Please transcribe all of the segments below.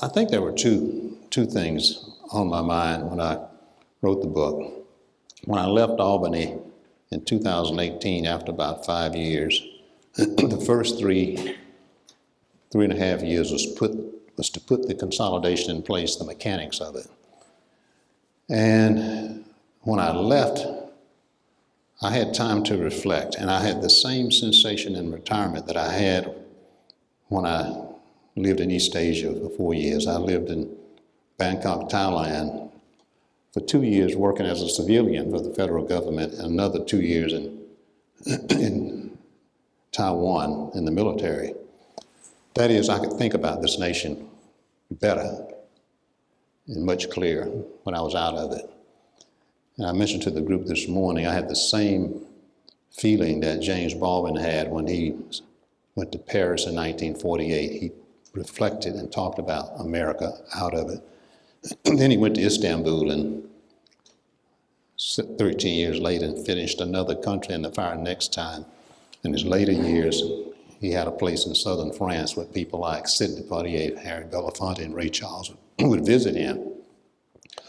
I think there were two, two things on my mind when I wrote the book. When I left Albany in 2018, after about five years, the first three, three and a half years was put, was to put the consolidation in place, the mechanics of it. And when I left, I had time to reflect, and I had the same sensation in retirement that I had when I lived in East Asia for four years. I lived in Bangkok, Thailand for two years working as a civilian for the federal government and another two years in, in Taiwan in the military. That is, I could think about this nation better and much clearer when I was out of it. And I mentioned to the group this morning, I had the same feeling that James Baldwin had when he went to Paris in 1948. He reflected and talked about America out of it. then he went to Istanbul and 13 years later and finished another country in the fire next time. In his later years, he had a place in southern France where people like Sidney Poitier, Harry Belafonte, and Ray Charles would visit him.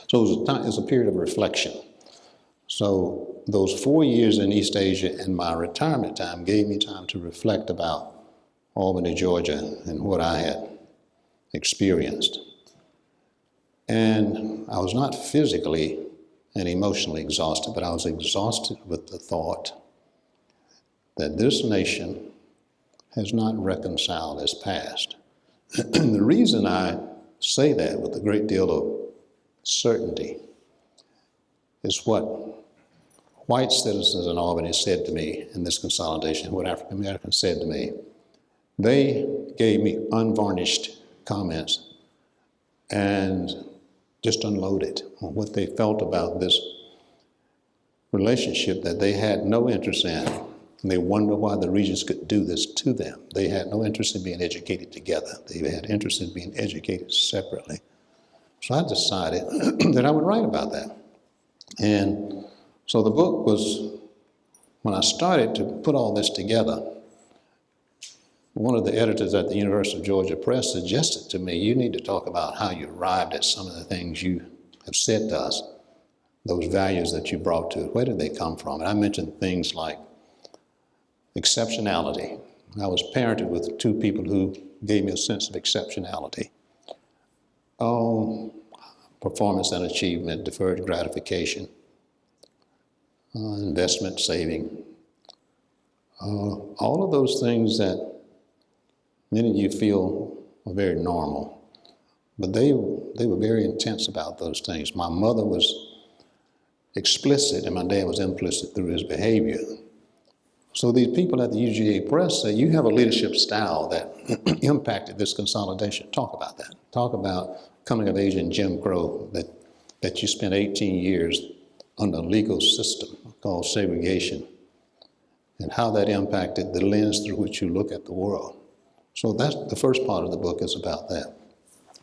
So it was, a time, it was a period of reflection. So those four years in East Asia and my retirement time gave me time to reflect about Albany, Georgia, and what I had experienced. And I was not physically and emotionally exhausted, but I was exhausted with the thought that this nation has not reconciled its past. and the reason I say that with a great deal of certainty is what white citizens in Albany said to me in this consolidation, what African Americans said to me. They gave me unvarnished comments and just unloaded on what they felt about this relationship that they had no interest in. And they wonder why the Regents could do this to them. They had no interest in being educated together. They had interest in being educated separately. So I decided that I would write about that. And so the book was, when I started to put all this together, one of the editors at the University of Georgia Press suggested to me, you need to talk about how you arrived at some of the things you have said to us, those values that you brought to it. Where did they come from? And I mentioned things like exceptionality. I was parented with two people who gave me a sense of exceptionality. Oh, performance and achievement, deferred gratification, uh, investment saving, uh, all of those things that Many of you feel very normal, but they, they were very intense about those things. My mother was explicit and my dad was implicit through his behavior. So these people at the UGA Press say, you have a leadership style that impacted this consolidation. Talk about that. Talk about coming of age in Jim Crow, that, that you spent 18 years under a legal system called segregation, and how that impacted the lens through which you look at the world. So that's the first part of the book is about that.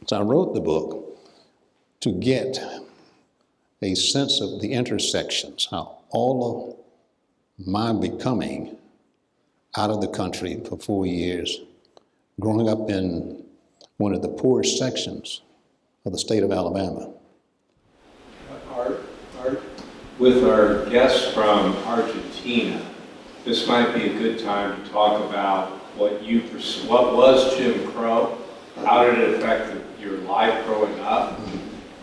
So I wrote the book to get a sense of the intersections, how all of my becoming out of the country for four years, growing up in one of the poorest sections of the state of Alabama. Art, Art, with our guests from Argentina, this might be a good time to talk about what you what was Jim Crow, how did it affect your life growing up,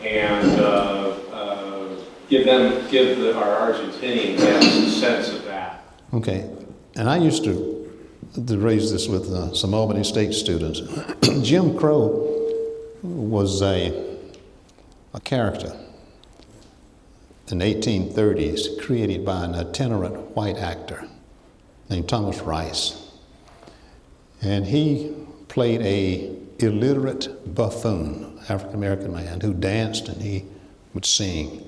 and uh, uh, give them give the, our Argentinian guests a sense of that. Okay, and I used to to raise this with uh, some Albany State students. Jim Crow was a a character in the 1830s created by an itinerant white actor named Thomas Rice. And he played a illiterate buffoon, African American man, who danced and he would sing.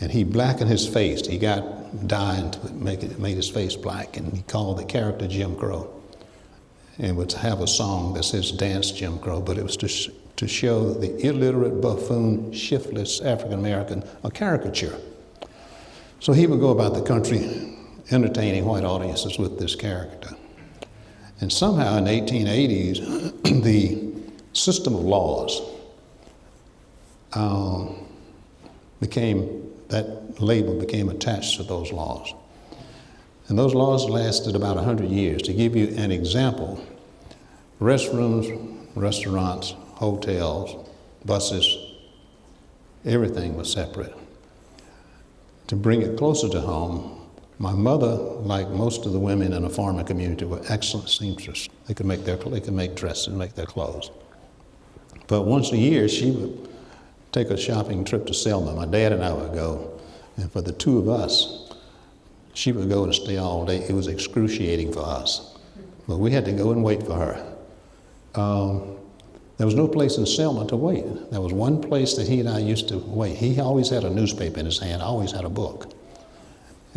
And he blackened his face. He got dye to make it, made his face black, and he called the character Jim Crow. And would have a song that says "Dance Jim Crow," but it was to sh to show the illiterate buffoon, shiftless African American a caricature. So he would go about the country entertaining white audiences with this character. And somehow in the 1880s, the system of laws um, became, that label became attached to those laws. And those laws lasted about 100 years. To give you an example, restrooms, restaurants, hotels, buses, everything was separate. To bring it closer to home, my mother, like most of the women in a farming community, were excellent seamstresses. They could make their they could make dresses, and make their clothes. But once a year, she would take a shopping trip to Selma. My dad and I would go, and for the two of us, she would go and stay all day. It was excruciating for us, but we had to go and wait for her. Um, there was no place in Selma to wait. There was one place that he and I used to wait. He always had a newspaper in his hand, always had a book.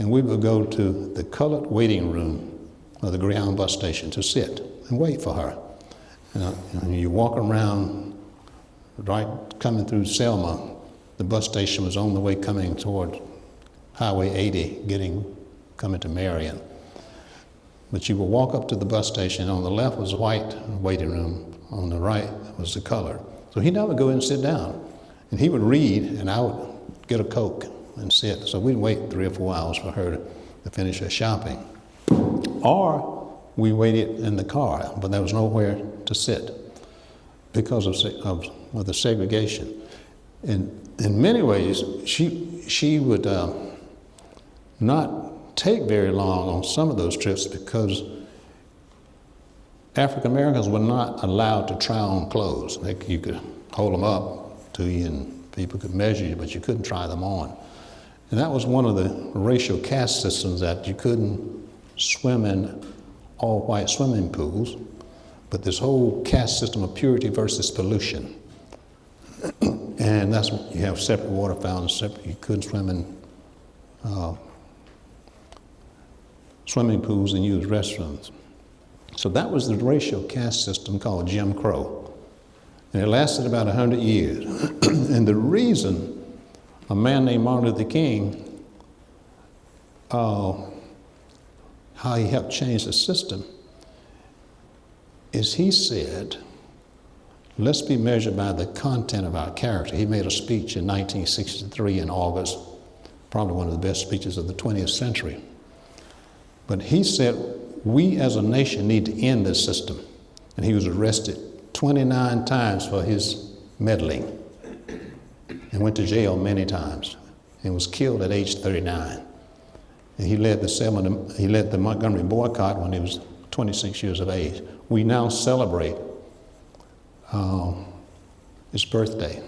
And we would go to the colored waiting room of the Greyhound bus station to sit and wait for her. And, uh, and you walk around, right coming through Selma, the bus station was on the way coming toward Highway 80, getting coming to Marion. But you would walk up to the bus station, on the left was white waiting room, on the right was the color. So he'd never go in and sit down. And he would read, and I would get a Coke and sit. So we'd wait three or four hours for her to, finish her shopping. Or we waited in the car, but there was nowhere to sit because of, of, of the segregation. And in many ways, she, she would uh, not take very long on some of those trips because African Americans were not allowed to try on clothes. They, you could hold them up to you and people could measure you, but you couldn't try them on. And that was one of the racial caste systems that you couldn't swim in all white swimming pools, but this whole caste system of purity versus pollution. and that's you have separate water fountains, separate, you couldn't swim in uh, swimming pools and use restrooms. So that was the racial caste system called Jim Crow. And it lasted about 100 years. and the reason a man named Martin Luther King, uh, how he helped change the system, is he said, let's be measured by the content of our character. He made a speech in 1963 in August, probably one of the best speeches of the 20th century. But he said, we as a nation need to end this system. And he was arrested 29 times for his meddling and went to jail many times and was killed at age 39. And he led the, Selma, he led the Montgomery boycott when he was 26 years of age. We now celebrate uh, his birthday.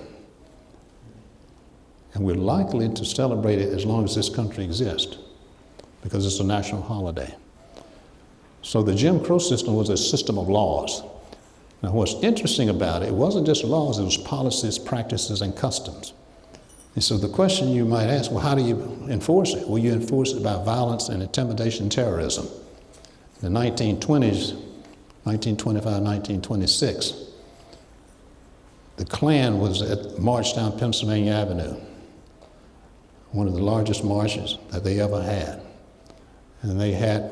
And we're likely to celebrate it as long as this country exists because it's a national holiday. So the Jim Crow system was a system of laws. Now, what's interesting about it, it wasn't just laws, it was policies, practices, and customs. And so the question you might ask, well, how do you enforce it? Well, you enforce it by violence and intimidation terrorism. In the 1920s, 1925, 1926, the Klan was at march down Pennsylvania Avenue, one of the largest marches that they ever had. And they had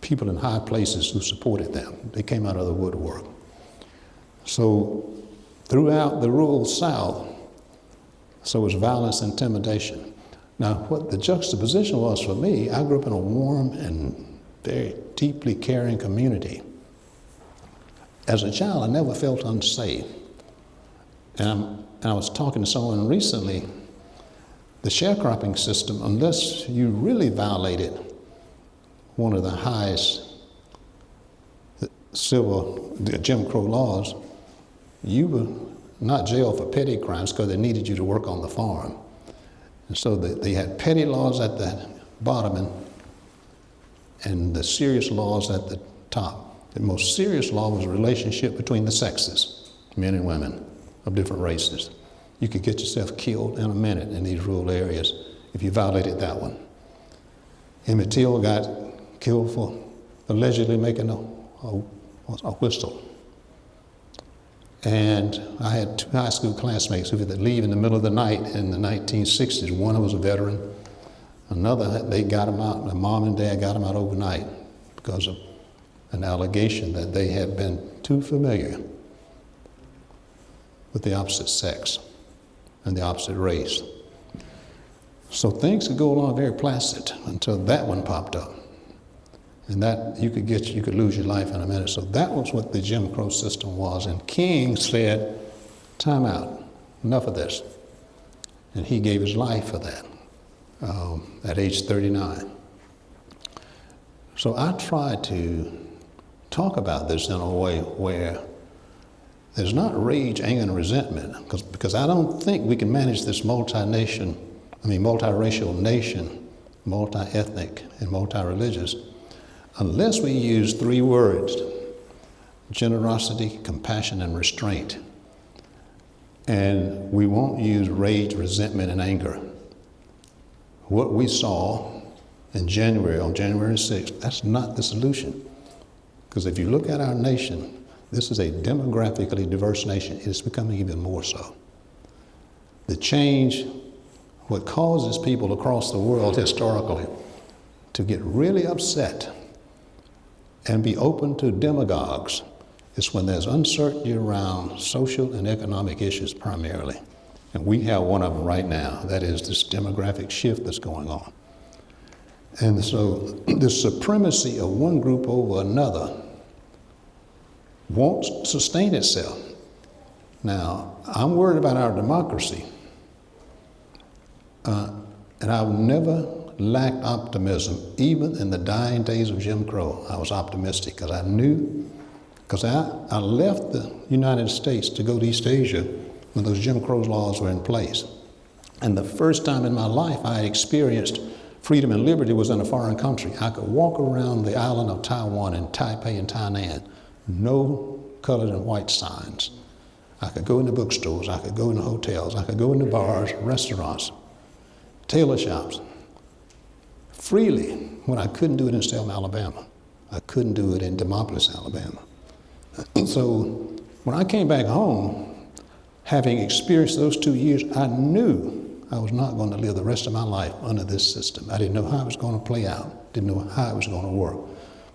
people in high places who supported them. They came out of the woodwork. So throughout the rural South, so was violence, and intimidation. Now, what the juxtaposition was for me, I grew up in a warm and very deeply caring community. As a child, I never felt unsafe. And, and I was talking to someone recently, the sharecropping system, unless you really violated one of the highest civil Jim Crow laws, you were not jailed for petty crimes because they needed you to work on the farm. And so they, they had petty laws at the bottom and, and the serious laws at the top. The most serious law was a relationship between the sexes, men and women of different races. You could get yourself killed in a minute in these rural areas if you violated that one. Emmett Till got killed for allegedly making a, a, a whistle. And I had two high school classmates who had to leave in the middle of the night in the 1960s. One of was a veteran. Another, they got him out, the mom and dad got him out overnight because of an allegation that they had been too familiar with the opposite sex and the opposite race. So things could go along very placid until that one popped up. And that you could get you could lose your life in a minute. So that was what the Jim Crow system was. And King said, time out, enough of this. And he gave his life for that um, at age 39. So I try to talk about this in a way where there's not rage, anger, and resentment, because, because I don't think we can manage this multi-nation, I mean multiracial nation, multi-ethnic and multi-religious, unless we use three words, generosity, compassion, and restraint. And we won't use rage, resentment, and anger. What we saw in January, on January 6th, that's not the solution. Because if you look at our nation, this is a demographically diverse nation. It's becoming even more so. The change, what causes people across the world historically to get really upset and be open to demagogues is when there's uncertainty around social and economic issues primarily. And we have one of them right now. That is this demographic shift that's going on. And so the supremacy of one group over another won't sustain itself. Now, I'm worried about our democracy. Uh, and I've never lacked optimism, even in the dying days of Jim Crow. I was optimistic because I knew, because I, I left the United States to go to East Asia when those Jim Crow laws were in place. And the first time in my life I experienced freedom and liberty was in a foreign country. I could walk around the island of Taiwan in Taipei and Tainan, no colored and white signs. I could go into bookstores, I could go into hotels, I could go into bars, restaurants, tailor shops, freely when I couldn't do it in Selma, Alabama. I couldn't do it in Demopolis, Alabama. so when I came back home, having experienced those two years, I knew I was not going to live the rest of my life under this system. I didn't know how it was going to play out, didn't know how it was going to work.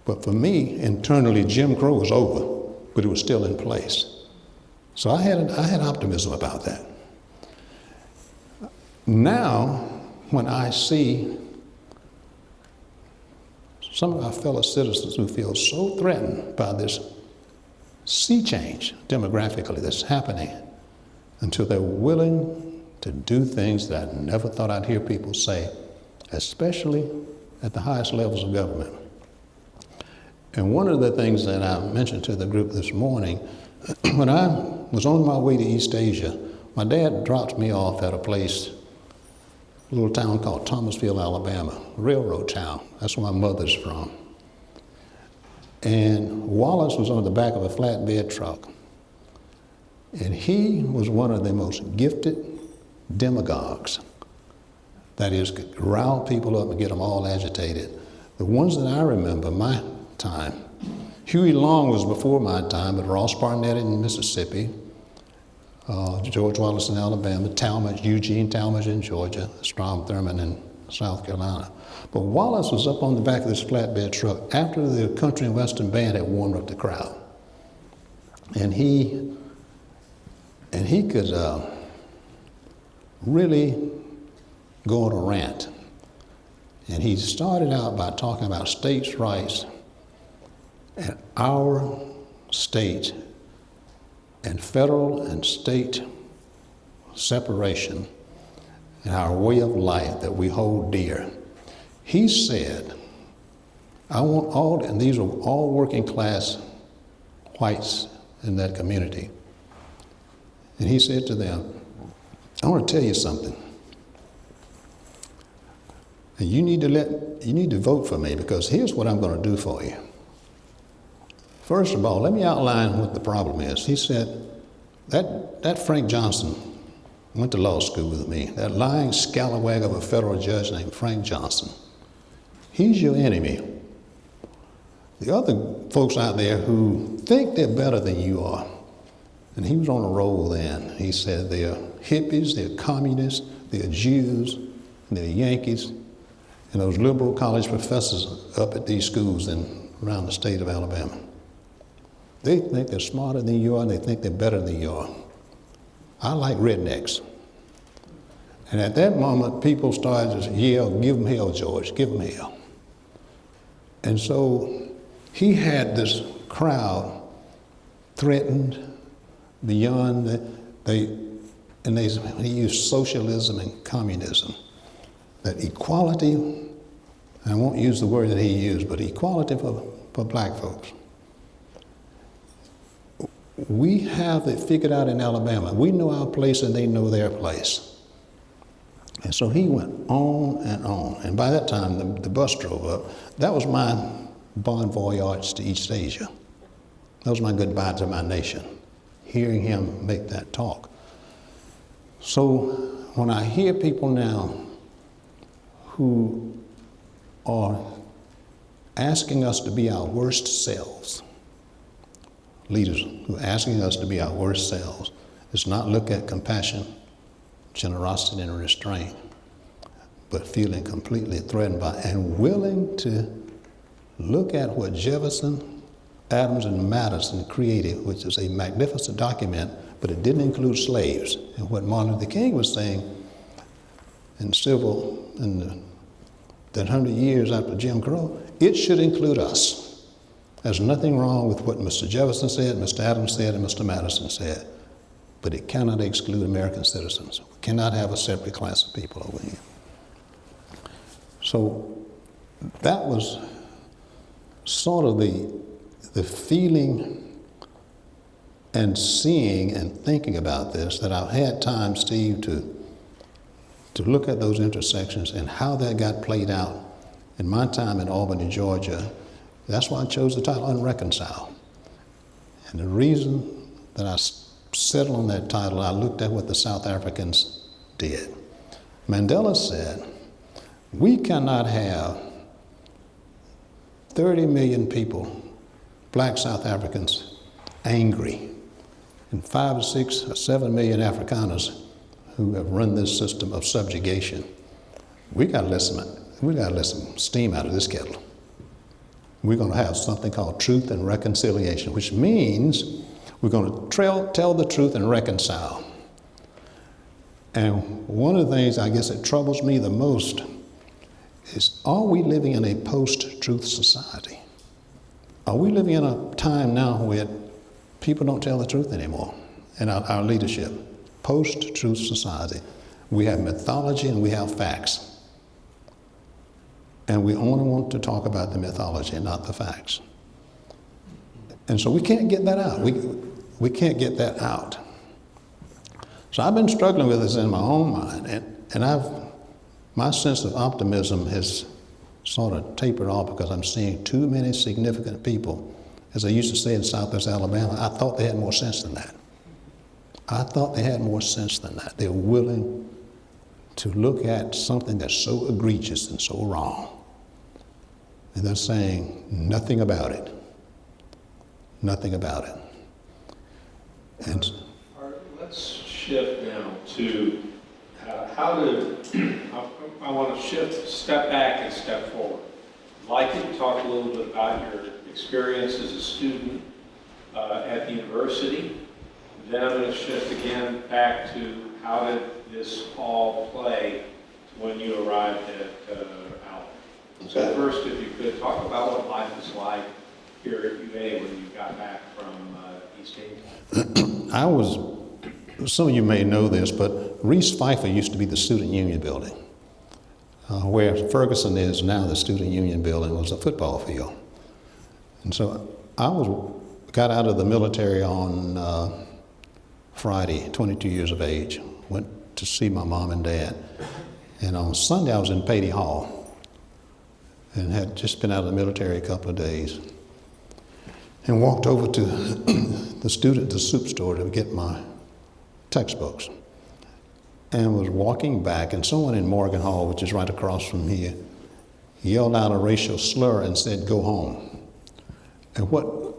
But for me, internally, Jim Crow was over, but it was still in place. So I had, I had optimism about that. Now, when I see some of our fellow citizens who feel so threatened by this sea change demographically that's happening until they're willing to do things that I never thought I'd hear people say, especially at the highest levels of government. And one of the things that I mentioned to the group this morning, when I was on my way to East Asia, my dad dropped me off at a place little town called Thomasville, Alabama, railroad town. That's where my mother's from. And Wallace was on the back of a flatbed truck. And he was one of the most gifted demagogues. That is, could rile people up and get them all agitated. The ones that I remember, my time, Huey Long was before my time, but Ross Barnett in Mississippi, uh, George Wallace in Alabama, Talmadge, Eugene Talmadge in Georgia, Strom Thurmond in South Carolina. But Wallace was up on the back of this flatbed truck after the country and western band had warmed up the crowd. And he, and he could uh, really go on a rant. And he started out by talking about states' rights and our state and federal and state separation and our way of life that we hold dear. He said, I want all, and these are all working class whites in that community. And he said to them, I want to tell you something. And you need to let you need to vote for me because here's what I'm going to do for you. First of all, let me outline what the problem is. He said, that, that Frank Johnson went to law school with me, that lying scalawag of a federal judge named Frank Johnson. He's your enemy. The other folks out there who think they're better than you are, and he was on a roll then. He said they're hippies, they're communists, they're Jews, they're Yankees, and those liberal college professors up at these schools in around the state of Alabama. They think they're smarter than you are, and they think they're better than you are. I like rednecks. And at that moment, people started to yell, Give them hell, George, give them hell. And so he had this crowd threatened beyond the, they, and they, he used socialism and communism. That equality, I won't use the word that he used, but equality for, for black folks. We have it figured out in Alabama. We know our place and they know their place. And so he went on and on. And by that time, the, the bus drove up. That was my bon voyage to East Asia. That was my goodbye to my nation, hearing him make that talk. So when I hear people now who are asking us to be our worst selves, leaders who are asking us to be our worst selves, is not look at compassion, generosity, and restraint, but feeling completely threatened by and willing to look at what Jefferson, Adams, and Madison created, which is a magnificent document, but it didn't include slaves. And what Martin Luther King was saying in civil, in the, that hundred years after Jim Crow, it should include us. There's nothing wrong with what Mr. Jefferson said, Mr. Adams said, and Mr. Madison said, but it cannot exclude American citizens. We cannot have a separate class of people over here. So that was sort of the, the feeling and seeing and thinking about this that I've had time, Steve, to, to look at those intersections and how that got played out in my time in Albany, Georgia. That's why I chose the title Unreconciled. And the reason that I settled on that title, I looked at what the South Africans did. Mandela said, We cannot have 30 million people, black South Africans, angry, and five or six or seven million Afrikaners who have run this system of subjugation. We got to let some, we got to let some steam out of this kettle. We're going to have something called truth and reconciliation, which means we're going to tell, tell the truth and reconcile. And one of the things I guess that troubles me the most is are we living in a post truth society? Are we living in a time now where people don't tell the truth anymore in our, our leadership? Post truth society. We have mythology and we have facts. And we only want to talk about the mythology and not the facts. And so we can't get that out. We, we can't get that out. So I've been struggling with this in my own mind, and, and I've my sense of optimism has sort of tapered off because I'm seeing too many significant people. As I used to say in Southwest Alabama, I thought they had more sense than that. I thought they had more sense than that. They're willing to look at something that's so egregious and so wrong. And they're saying nothing about it. Nothing about it. And let's shift now to uh, how to, I, want to shift, step back and step forward. I'd like you to talk a little bit about your experience as a student uh, at the university. Then I'm going to shift again back to how did this all play when you arrived at uh. So first, if you could talk about what life is like here at UA when you got back from uh, East Asia. I was some of you may know this, but Reese Phifer used to be the student union building. Uh, where Ferguson is now, the student union building was a football field. And so I was got out of the military on uh, Friday, 22 years of age, went to see my mom and dad. And on Sunday, I was in Paty Hall and had just been out of the military a couple of days and walked over to the student, the Supe Store to get my textbooks and was walking back, and someone in Morgan Hall, which is right across from here, yelled out a racial slur and said, Go home. And what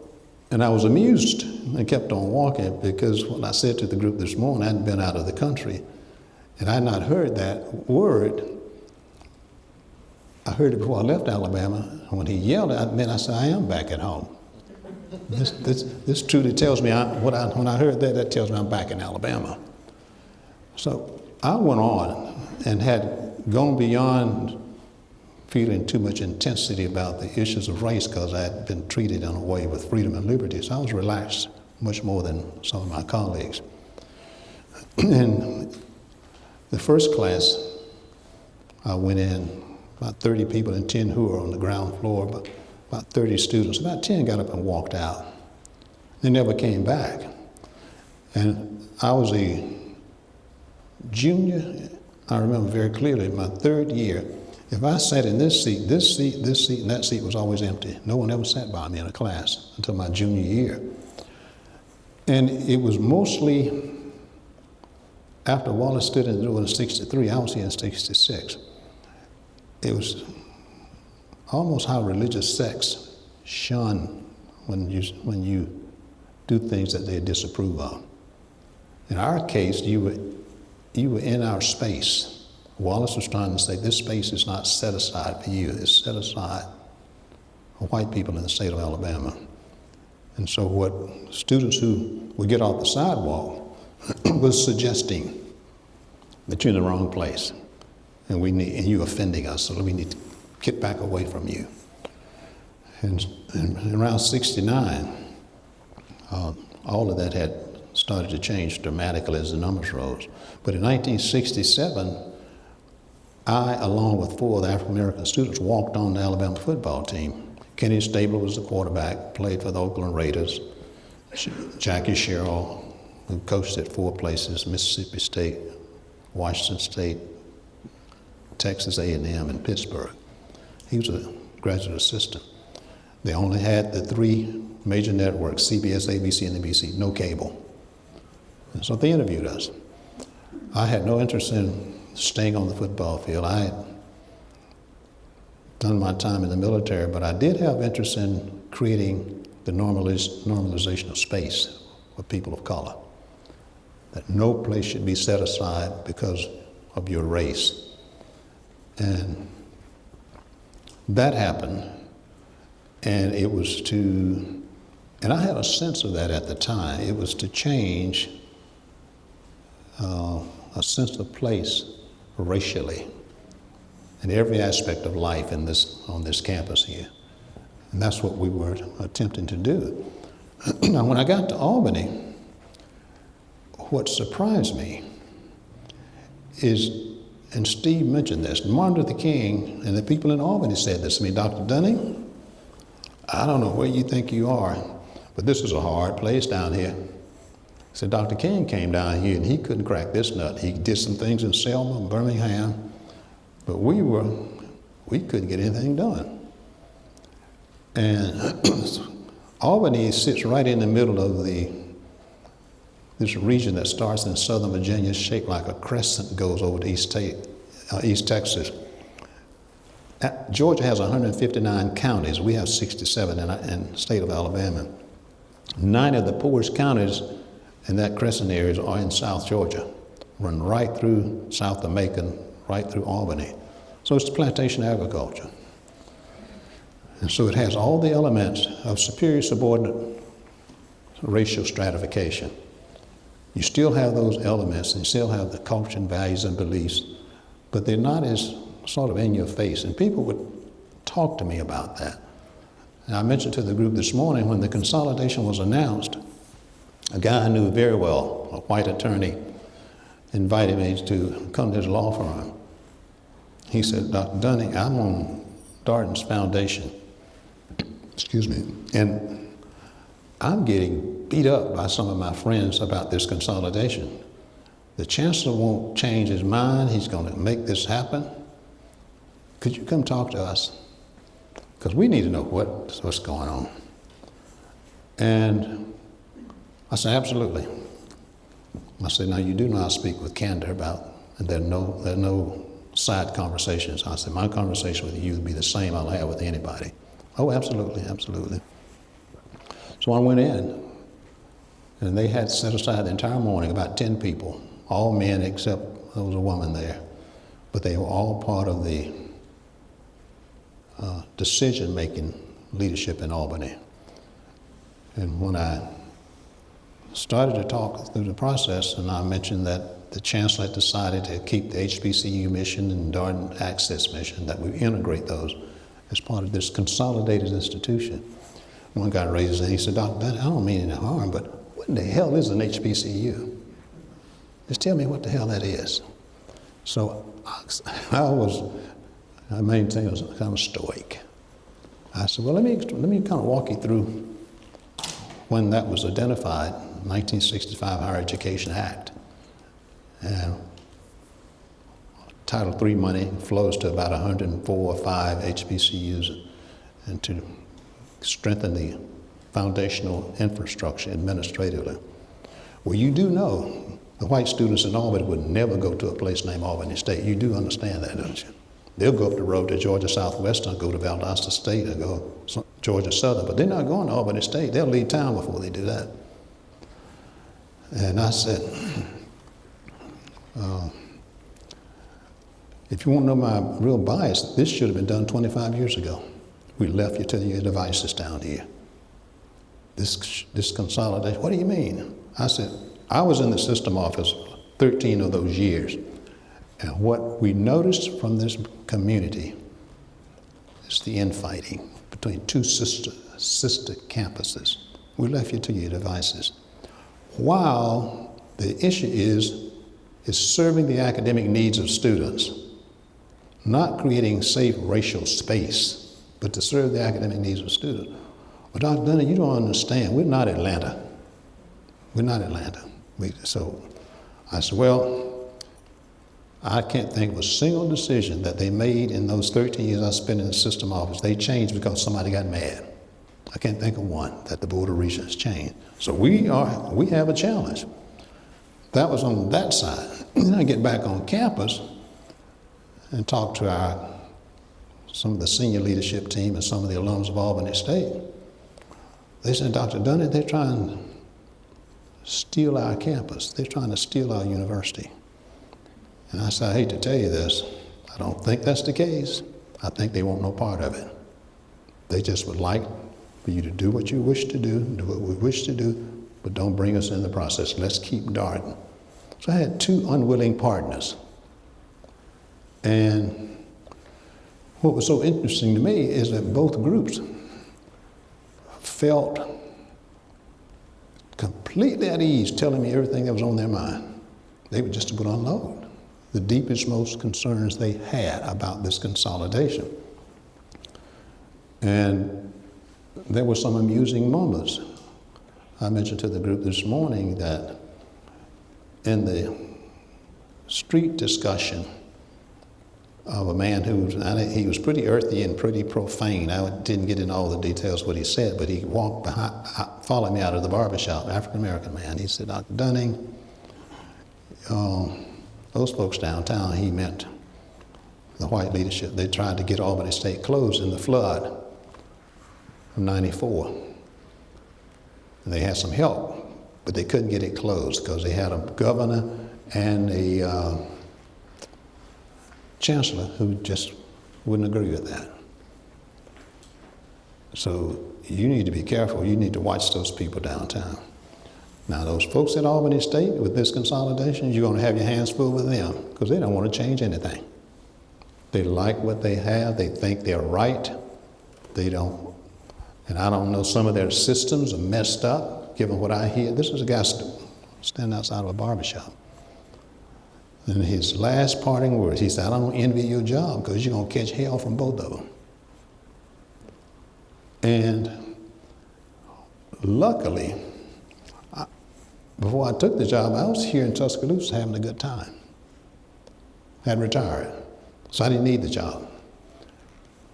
and I was amused and kept on walking because when I said to the group this morning, I hadn't been out of the country and I had not heard that word. I heard it before I left Alabama. When he yelled at me, I said, I am back at home. This, this, this truly tells me, I, what I, when I heard that, that tells me I'm back in Alabama. So I went on and had gone beyond feeling too much intensity about the issues of race because I had been treated in a way with freedom and liberty. So I was relaxed much more than some of my colleagues. and the first class, I went in, about 30 people and 10 who were on the ground floor, but about 30 students. About 10 got up and walked out. They never came back. And I was a junior, I remember very clearly, my third year, if I sat in this seat, this seat, this seat, and that seat was always empty. No one ever sat by me in a class until my junior year. And it was mostly after Wallace stood in the door in 63, I was here in 66. It was almost how religious sects shun when you, when you do things that they disapprove of. In our case, you were, you were in our space. Wallace was trying to say this space is not set aside for you, it's set aside for white people in the state of Alabama. And so, what students who would get off the sidewalk was suggesting that you're in the wrong place and, we need, and you're offending us, so we need to get back away from you. And, and around 69, uh, all of that had started to change dramatically as the numbers rose. But in 1967, I, along with four of the African American students, walked on the Alabama football team. Kenny Stabler was the quarterback, played for the Oakland Raiders. Jackie Sherrill, who coached at four places, Mississippi State, Washington State, Texas A&M, and Pittsburgh. He was a graduate assistant. They only had the three major networks, CBS, ABC, and NBC, no cable. And so they interviewed us. I had no interest in staying on the football field. I had done my time in the military, but I did have interest in creating the normaliz- normalization of space for people of color. That no place should be set aside because of your race. And that happened, and it was to, and I had a sense of that at the time, it was to change uh, a sense of place racially in every aspect of life in this, on this campus here. And that's what we were attempting to do. now, when I got to Albany, what surprised me is, and Steve mentioned this, Martin Luther King and the people in Albany said this to me, Dr. Dunning, I don't know where you think you are, but this is a hard place down here. So Dr. King came down here and he couldn't crack this nut. He did some things in Selma and Birmingham, but we were, we couldn't get anything done. And Albany sits right in the middle of the this region that starts in southern Virginia, shaped like a crescent, goes over to East, uh, East Texas. Georgia has 159 counties. We have 67 in, in the state of Alabama. Nine of the poorest counties in that crescent area are in South Georgia, run right through south of Macon, right through Albany. So it's plantation agriculture. And so it has all the elements of superior subordinate racial stratification. You still have those elements and you still have the culture and values and beliefs, but they're not as sort of in your face. And people would talk to me about that. And I mentioned to the group this morning when the consolidation was announced, a guy I knew very well, a white attorney, invited me to come to his law firm. He said, Dr. Dunning, I'm on Darton's foundation. Excuse me. And I'm getting beat up by some of my friends about this consolidation. The chancellor won't change his mind. He's going to make this happen. Could you come talk to us? Because we need to know what, what's going on. And I said, absolutely. I said, now you do not speak with candor about, and there are no, there are no side conversations. I said, my conversation with you would be the same I'll have with anybody. Oh, absolutely, absolutely. So I went in, and they had set aside the entire morning, about 10 people, all men except there was a woman there. But they were all part of the uh, decision making leadership in Albany. And when I started to talk through the process, and I mentioned that the chancellor had decided to keep the HBCU mission and Darton Access mission, that we integrate those as part of this consolidated institution. One guy raised his hand, he said. Dunn, I don't mean any harm, but the hell is an HBCU? Just tell me what the hell that is. So I was, I maintained I was kind of stoic. I said, well, let me, let me kind of walk you through when that was identified, 1965 Higher Education Act. And Title III money flows to about 104 or 5 HBCUs and to strengthen the foundational infrastructure administratively. Well, you do know the white students in Albany would never go to a place named Albany State. You do understand that, don't you? They'll go up the road to Georgia Southwestern, go to Valdosta State, or go Georgia Southern, but they're not going to Albany State. They'll leave town before they do that. And I said, uh, if you want to know my real bias, this should have been done 25 years ago. We left you to your devices down here. This, this consolidation, what do you mean? I said, I was in the system office 13 of those years. And what we noticed from this community is the infighting between two sister, sister campuses. We left you to your devices. While the issue is, is serving the academic needs of students, not creating safe racial space, but to serve the academic needs of students. Well, Dr. Dunning, you don't understand. We're not Atlanta. We're not Atlanta. We, so I said, well, I can't think of a single decision that they made in those 13 years I spent in the system office. They changed because somebody got mad. I can't think of one that the Board of Regents changed. So we are, we have a challenge. That was on that side. Then I get back on campus and talk to our, some of the senior leadership team and some of the alums of Albany State. They said, Dr. Dunning, they're trying to steal our campus. They're trying to steal our university. And I said, I hate to tell you this. I don't think that's the case. I think they want no part of it. They just would like for you to do what you wish to do, do what we wish to do, but don't bring us in the process. Let's keep Darton. So I had two unwilling partners. And what was so interesting to me is that both groups felt completely at ease telling me everything that was on their mind. They were just to unload the deepest, most concerns they had about this consolidation. And there were some amusing moments. I mentioned to the group this morning that in the street discussion of a man who he was pretty earthy and pretty profane. I didn't get into all the details what he said, but he walked behind, followed me out of the barbershop, African American man. He said, Dr. Dunning, uh, those folks downtown, he meant the white leadership. They tried to get Albany State closed in the flood of 94. And they had some help, but they couldn't get it closed because they had a governor and a uh, chancellor who just wouldn't agree with that. So you need to be careful. You need to watch those people downtown. Now, those folks at Albany State with this consolidation, you're going to have your hands full with them because they don't want to change anything. They like what they have, they think they're right. They don't, and I don't know, some of their systems are messed up, given what I hear. This is a guy standing outside of a barbershop. And his last parting words, he said, I don't envy your job because you're going to catch hell from both of them. And luckily, I, before I took the job, I was here in Tuscaloosa having a good time. Had retired, so I didn't need the job.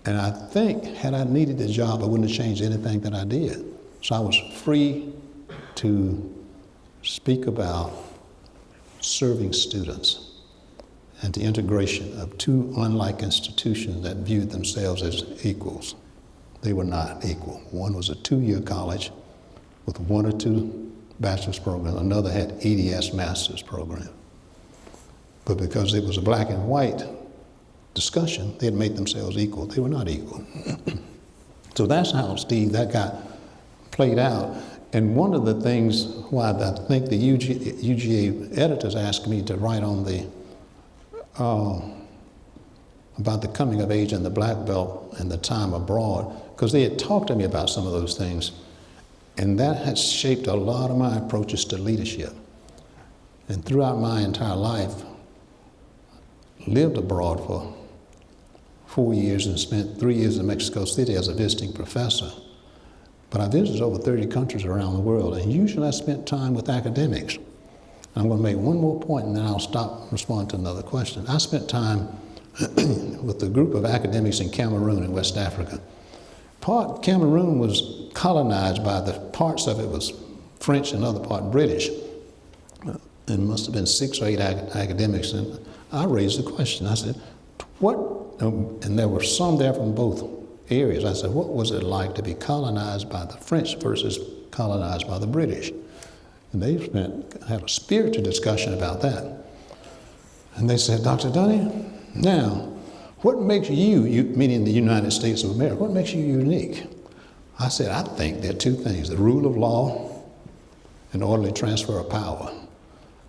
And I think, had I needed the job, I wouldn't have changed anything that I did. So I was free to speak about serving students and the integration of two unlike institutions that viewed themselves as equals. They were not equal. One was a two-year college with one or two bachelor's programs. Another had EDS master's program. But because it was a black and white discussion, they had made themselves equal. They were not equal. so that's how, Steve, that got played out. And one of the things why I think the UG, UGA editors asked me to write on the uh, about the coming of age and the black belt and the time abroad, because they had talked to me about some of those things, and that has shaped a lot of my approaches to leadership. And throughout my entire life, lived abroad for four years and spent three years in Mexico City as a visiting professor. But I visited over 30 countries around the world, and usually I spent time with academics. I'm going to make one more point and then I'll stop and respond to another question. I spent time with a group of academics in Cameroon in West Africa. Part Cameroon was colonized by the parts of it was French and other part British. There must have been six or eight academics, and I raised the question. I said, "What?" And there were some there from both areas. I said, "What was it like to be colonized by the French versus colonized by the British?" And they spent, had a spirited discussion about that. And they said, Dr. Dunning, now, what makes you, you, meaning the United States of America, what makes you unique? I said, I think there are two things the rule of law and orderly transfer of power.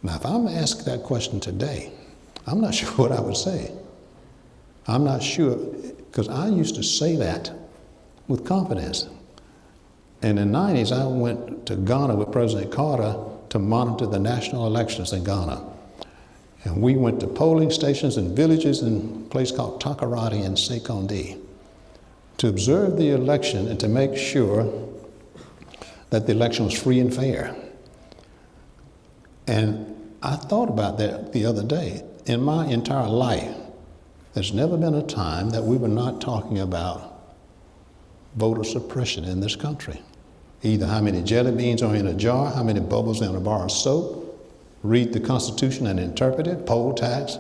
Now, if I'm asked that question today, I'm not sure what I would say. I'm not sure, because I used to say that with confidence. And in the 90s, I went to Ghana with President Carter to monitor the national elections in Ghana. And we went to polling stations and villages in a place called Takoradi and Sekondi to observe the election and to make sure that the election was free and fair. And I thought about that the other day. In my entire life, there's never been a time that we were not talking about voter suppression in this country. Either how many jelly beans are in a jar, how many bubbles in a bar of soap, read the Constitution and interpret it, poll tax,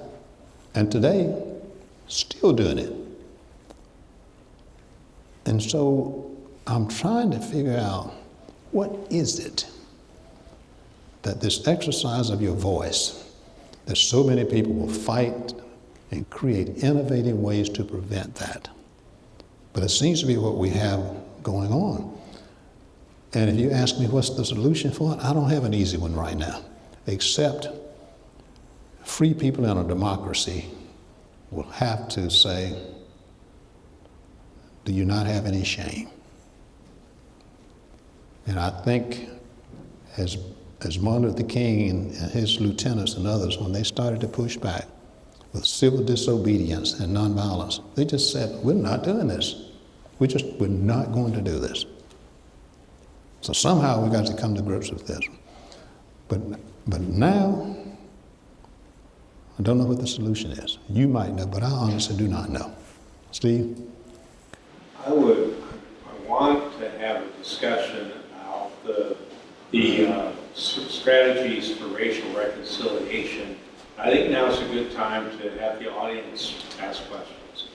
and today, still doing it. And so I'm trying to figure out what is it that this exercise of your voice, that so many people will fight and create innovative ways to prevent that. But it seems to be what we have going on. And if you ask me what's the solution for it, I don't have an easy one right now, except free people in a democracy will have to say, Do you not have any shame? And I think as, as Martin Luther King and, and his lieutenants and others, when they started to push back with civil disobedience and nonviolence, they just said, We're not doing this. We just, we're not going to do this. So somehow we got to come to grips with this. But, but now, I don't know what the solution is. You might know, but I honestly do not know. Steve? I would, I want to have a discussion about the, the uh, strategies for racial reconciliation. I think now is a good time to have the audience ask questions.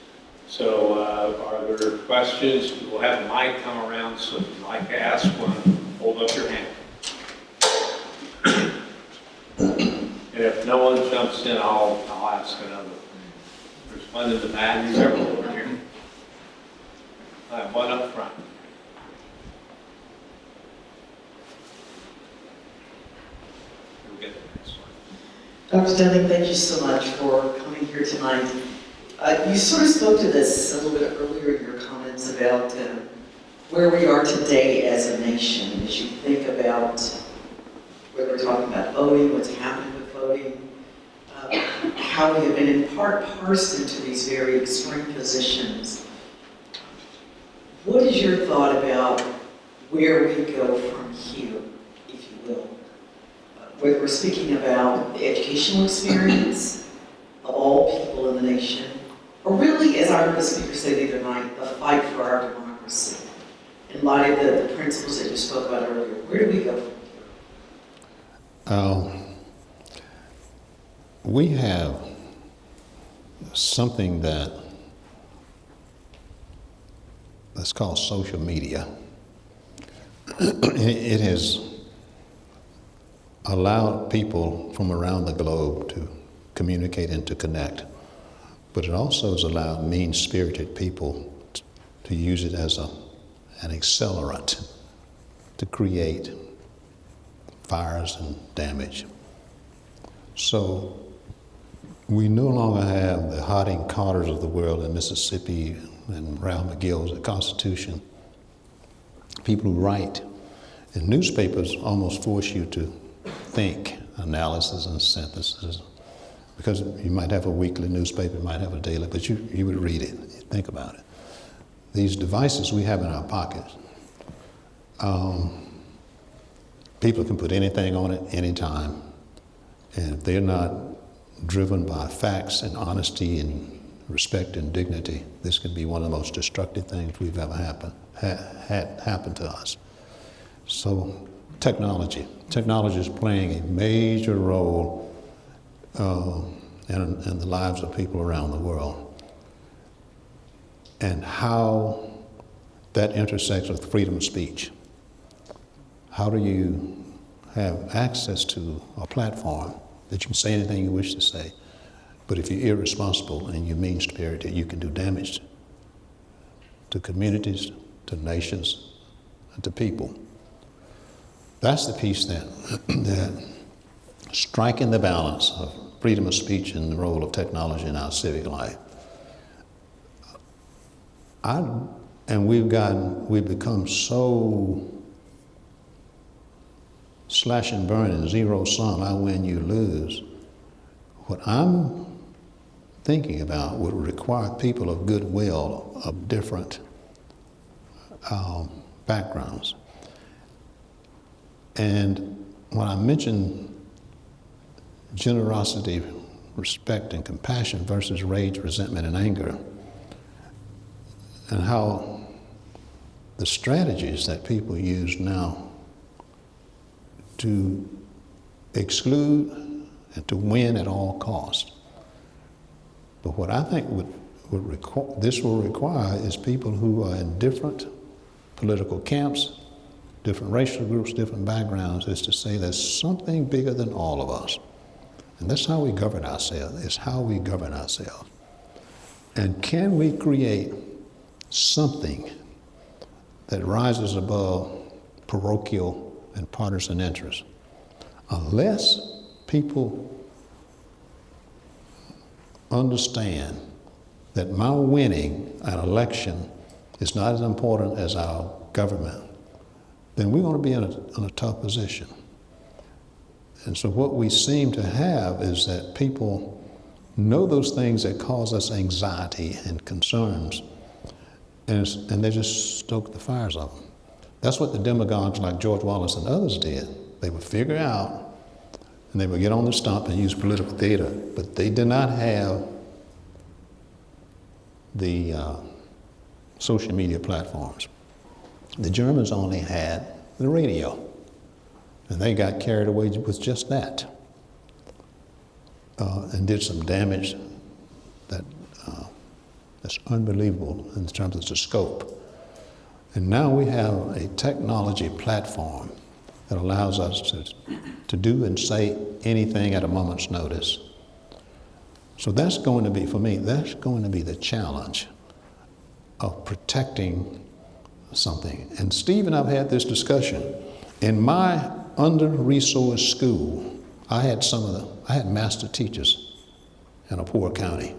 So uh, are there questions? We'll have a mic come around, so if you'd like to ask one, hold up your hand. And if no one jumps in, I'll, I'll ask another. There's one in the back, several over here. I have one up front. We'll get the next one. Dr. Dunning, thank you so much for coming here tonight. Uh, you sort of spoke to this a little bit earlier in your comments about uh, where we are today as a nation, as you think about whether we're talking about voting, what's happening with voting, uh, how we have been in part parsed into these very extreme positions. What is your thought about where we go from here, if you will? Whether we're speaking about the educational experience of all people in the nation, or really, as I heard the speaker say the other night, the fight for our democracy. In light of the, the principles that you spoke about earlier, where do we go from here? Um, we have something that that's called social media. it has allowed people from around the globe to communicate and to connect, but it also has allowed mean-spirited people to use it as a, an accelerant to create fires and damage. So we no longer have the Hodding Carters of the world in Mississippi and Ralph McGill's The Constitution. People who write. And newspapers almost force you to think, analysis and synthesis. Because you might have a weekly newspaper, you might have a daily, but you, you would read it, think about it. These devices we have in our pockets, um, people can put anything on it anytime. And if they're not driven by facts and honesty and respect and dignity, this can be one of the most destructive things we've ever happen, ha, had happen to us. So, technology. Technology is playing a major role uh, in, in the lives of people around the world. And how that intersects with freedom of speech. How do you have access to a platform that you can say anything you wish to say, but if you're irresponsible and you mean spirited, you can do damage to communities, to nations, and to people. That's the piece that, that striking the balance of freedom of speech and the role of technology in our civic life. I, and we've gotten, we've become so slash and burn and zero sum, I win, you lose. What I'm thinking about would require people of goodwill of different um, backgrounds. And when I mention generosity, respect, and compassion versus rage, resentment, and anger, and how the strategies that people use now to exclude and to win at all costs. But what I think would, would this will require is people who are in different political camps, different racial groups, different backgrounds, is to say there's something bigger than all of us. And that's how we govern ourselves, it's how we govern ourselves. And can we create something that rises above parochial and partisan interests? Unless people understand that my winning an election is not as important as our government, then we're going to be in a, in a tough position. And so, what we seem to have is that people know those things that cause us anxiety and concerns, and, and they just stoke the fires of them. That's what the demagogues like George Wallace and others did. They would figure out and they would get on the stump and use political theater, but they did not have the uh, social media platforms. The Germans only had the radio, and they got carried away with just that uh, and did some damage that uh, that's unbelievable in terms of the scope. And now we have a technology platform that allows us to, to do and say anything at a moment's notice. So that's going to be, for me, that's going to be the challenge of protecting something. And Steve and I've had this discussion. In my under-resourced school, I had some of the, I had master teachers in a poor county.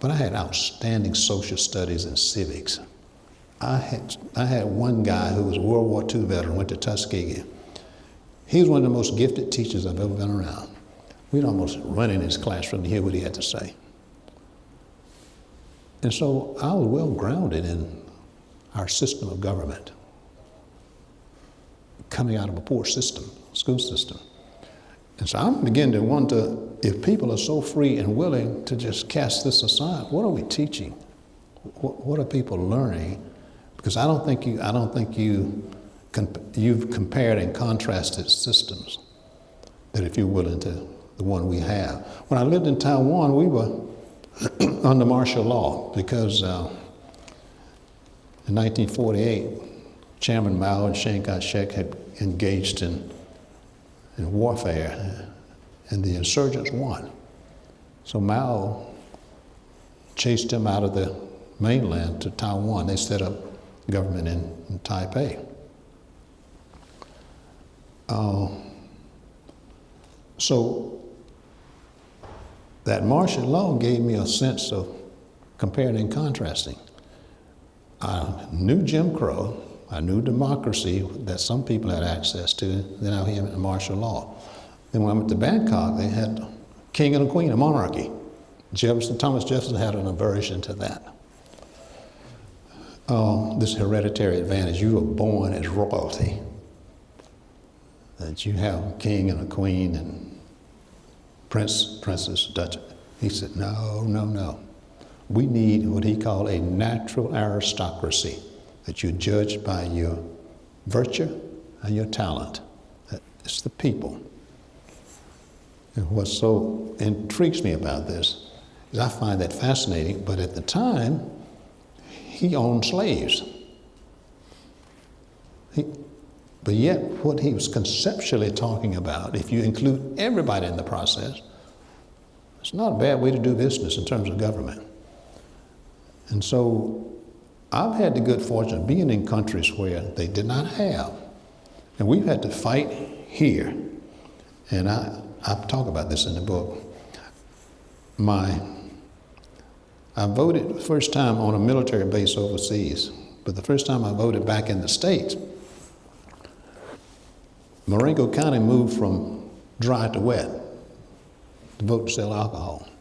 But I had outstanding social studies and civics. I had, I had one guy who was a World War II veteran, went to Tuskegee. He was one of the most gifted teachers I've ever been around. We'd almost run in his classroom to hear what he had to say. And so I was well grounded in our system of government, coming out of a poor system, school system. And so I'm beginning to wonder if people are so free and willing to just cast this aside, what are we teaching? What, are people learning? Because I don't think you, I don't think you, you've compared and contrasted systems that if you're willing to, the one we have. When I lived in Taiwan, we were under martial law because uh, in 1948, Chairman Mao and Chiang Kai-shek had engaged in in warfare, and the insurgents won. So Mao chased him out of the mainland to Taiwan. They set up government in, in Taipei. Uh, so that martial law gave me a sense of comparing and contrasting. I knew Jim Crow, I knew democracy that some people had access to, then I had martial law. Then when I went to Bangkok, they had king and a queen, a monarchy. Jefferson, Thomas Jefferson had an aversion to that. Uh, this hereditary advantage, you were born as royalty. That you have a king and a queen and prince, princess, duchess. He said, no, no, no. We need what he called a natural aristocracy, that you judge by your virtue and your talent. It's the people. And what so intrigues me about this is I find that fascinating, but at the time, he owned slaves. He, but yet, what he was conceptually talking about, if you include everybody in the process, it's not a bad way to do business in terms of government. And so I've had the good fortune of being in countries where they did not have. And we've had to fight here. And I, I talk about this in the book. My, I voted the first time on a military base overseas, but the first time I voted back in the States, Marengo County moved from dry to wet to vote to sell alcohol.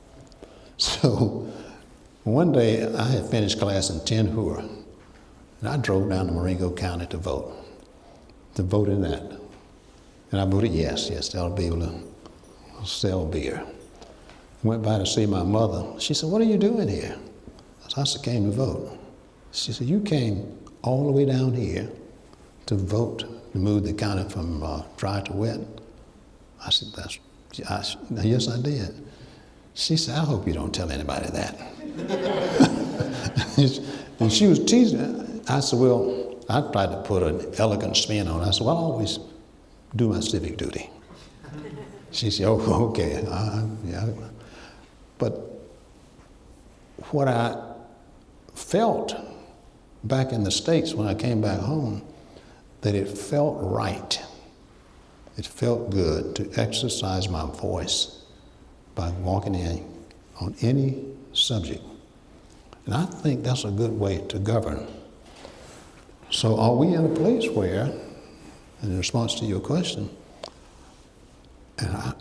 So one day I had finished class in Tin Hua, and I drove down to Marengo County to vote, to vote in that. And I voted yes, yes, they'll be able to sell beer. Went by to see my mother. She said, What are you doing here? I said, I came to vote. She said, You came all the way down here to vote to move the county from uh, dry to wet. I said, That's, I, yes, I did. She said, I hope you don't tell anybody that. and she was teasing. I said, Well, I tried to put an elegant spin on it. I said, Well, I always do my civic duty. She said, Oh, okay. Uh, yeah. But what I felt back in the States when I came back home, that it felt right. It felt good to exercise my voice by walking in on any subject. And I think that's a good way to govern. So, are we in a place where, in response to your question, and I,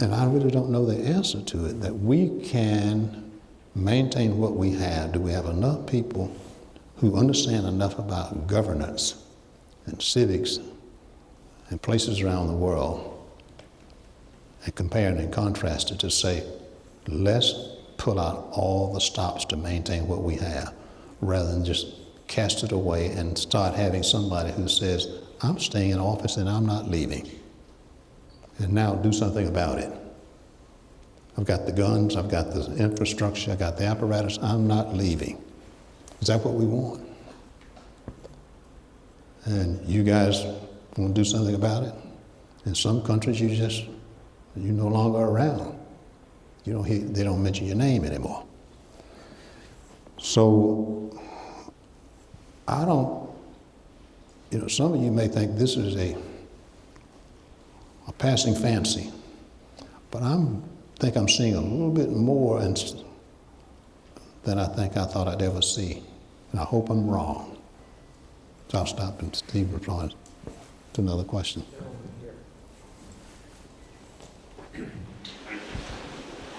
and I really don't know the answer to it, that we can maintain what we have. Do we have enough people who understand enough about governance and civics and places around the world and compare and contrast it to say, let's pull out all the stops to maintain what we have rather than just cast it away and start having somebody who says, I'm staying in office and I'm not leaving. And now do something about it. I've got the guns, I've got the infrastructure, I've got the apparatus, I'm not leaving. Is that what we want? And you guys want to do something about it? In some countries, you just, you're no longer around. You don't hear, they don't mention your name anymore. So, I don't, you know, some of you may think this is a, a passing fancy, but I think I'm seeing a little bit more than I think I thought I'd ever see. And I hope I'm wrong. So I'll stop and Steve replies to another question.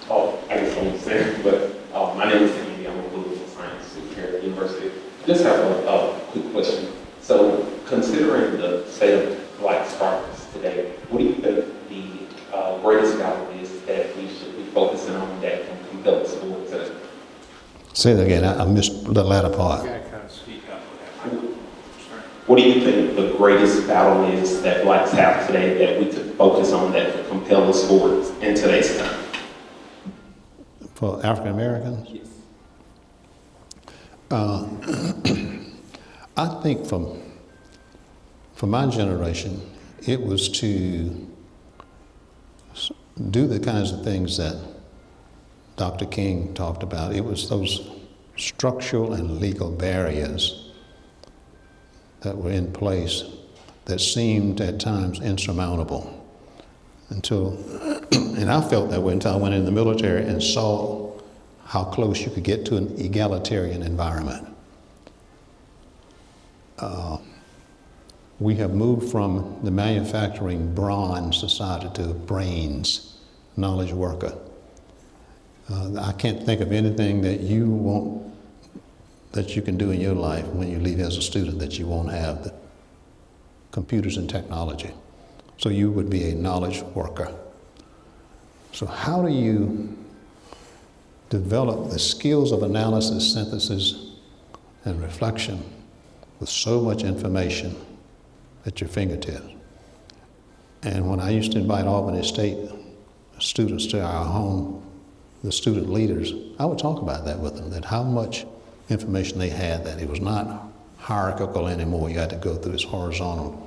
Oh, I guess I won't say, but uh, my name is Andy. I'm a political science student here at the university. Just have a, a quick question. So, considering the state of black progress today, what do you think the uh, greatest value is that we should be focusing on that can compel us forward today? Say that again. I, I missed the latter part. You gotta kind of speak up. What do you think the greatest battle is that blacks have today that we could focus on that could compel us forward in today's time? For African Americans? Yes. Uh, I think from, for my generation, it was to do the kinds of things that Dr. King talked about. It was those structural and legal barriers that were in place that seemed at times insurmountable until, and I felt that way until I went in the military and saw how close you could get to an egalitarian environment. Uh, we have moved from the manufacturing brawn society to brains, knowledge worker. Uh, I can't think of anything that you want that you can do in your life when you leave as a student that you won't have the computers and technology. So you would be a knowledge worker. So how do you develop the skills of analysis, synthesis, and reflection with so much information at your fingertips? And when I used to invite Albany State students to our home, the student leaders, I would talk about that with them, that how much information they had, that it was not hierarchical anymore. You had to go through this horizontal.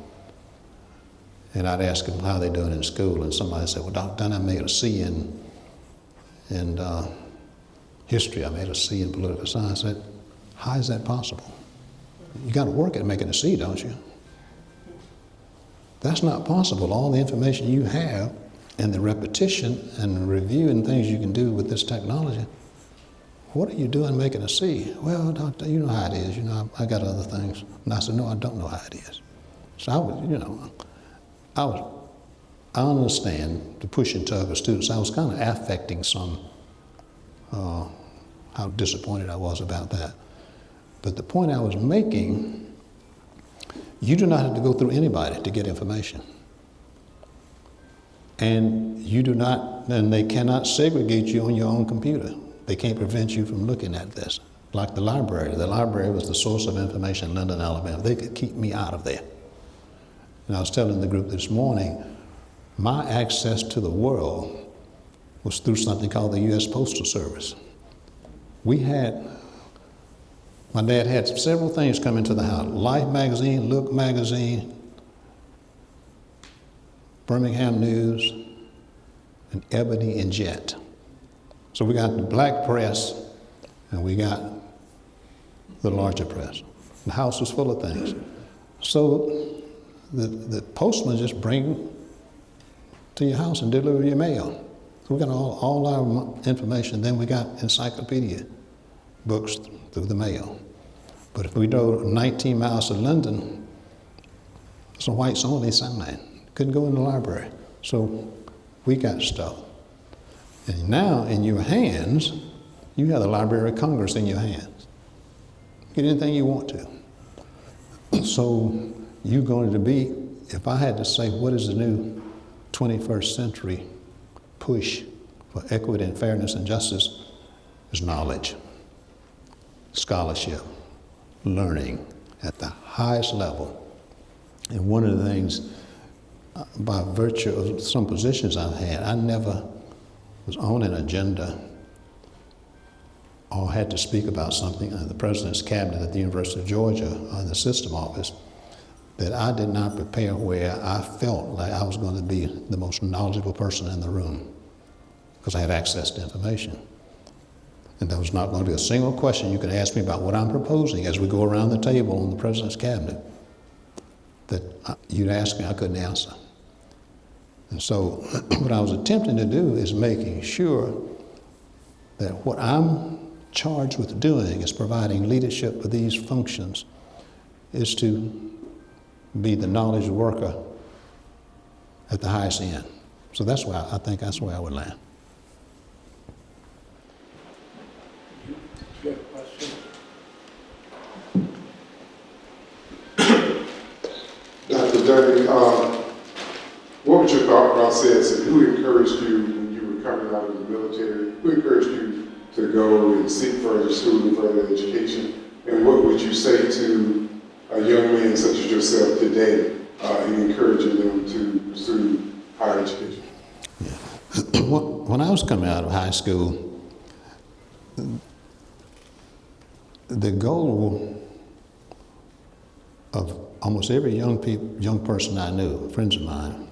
And I'd ask them how they doing in school, and somebody said, "Well, Dr. Dunn, I made a C in in uh, history. I made a C in political science." I said, "How is that possible? You got to work at making a C, don't you?" That's not possible. All the information you have, and the repetition and review and things you can do with this technology what are you doing making a C? Well, doctor, you know how it is. You know, I, I got other things. And I said, no, I don't know how it is. So I was, you know, I was, I understand the push and tug of students. I was kind of affecting some, uh, how disappointed I was about that. But the point I was making, you do not have to go through anybody to get information. And you do not, and they cannot segregate you on your own computer. They can't prevent you from looking at this. Like the library. The library was the source of information in Linden, Alabama. They could keep me out of there. And I was telling the group this morning, my access to the world was through something called the U.S. Postal Service. We had, my dad had several things come into the house Life magazine, Look magazine, Birmingham News, and Ebony and Jet. So we got the black press and we got the larger press. The house was full of things. So the, the postman just bring to your house and deliver your mail. So we got all, all our information. Then we got encyclopedia books through the mail. But if we drove 19 miles to Linden, it's a whites only sign. Couldn't go in the library. So we got stuff. And now in your hands, you have the Library of Congress in your hands. Get anything you want to. So you're going to be, if I had to say what is the new 21st century push for equity and fairness and justice, is knowledge, scholarship, learning at the highest level. And one of the things, uh, by virtue of some positions I've had, I never was on an agenda or had to speak about something in the president's cabinet at the University of Georgia in the system office that I did not prepare where I felt like I was going to be the most knowledgeable person in the room because I had access to information. And there was not going to be a single question you could ask me about what I'm proposing as we go around the table in the president's cabinet that uh, you'd ask me I couldn't answer. And so what I was attempting to do is making sure that what I'm charged with doing is providing leadership for these functions is to be the knowledge worker at the highest end. So that's why I think that's where I would land. Dr. Um, what was your thought process and who encouraged you when you were coming out of the military? Who encouraged you to go and seek further schooling, further education? And what would you say to a young man such as yourself today uh, in encouraging them to pursue higher education? when I was coming out of high school, the goal of almost every young, young person I knew, friends of mine,